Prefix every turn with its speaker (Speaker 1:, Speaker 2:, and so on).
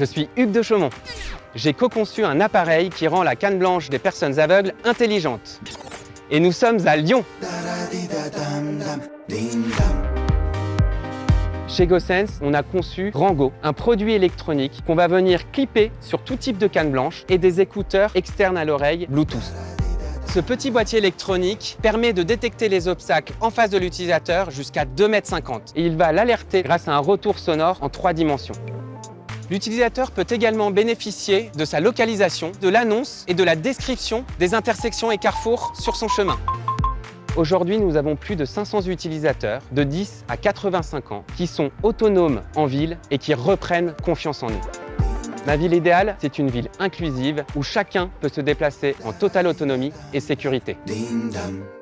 Speaker 1: je suis Hugues de Chaumont. J'ai co-conçu un appareil qui rend la canne blanche des personnes aveugles intelligente. Et nous sommes à Lyon. Chez GoSense, on a conçu Rango, un produit électronique qu'on va venir clipper sur tout type de canne blanche et des écouteurs externes à l'oreille Bluetooth. Ce petit boîtier électronique permet de détecter les obstacles en face de l'utilisateur jusqu'à 2,50 m et il va l'alerter grâce à un retour sonore en trois dimensions. L'utilisateur peut également bénéficier de sa localisation, de l'annonce et de la description des intersections et carrefours sur son chemin. Aujourd'hui, nous avons plus de 500 utilisateurs de 10 à 85 ans qui sont autonomes en ville et qui reprennent confiance en nous. Ma ville idéale, c'est une ville inclusive où chacun peut se déplacer en totale autonomie et sécurité.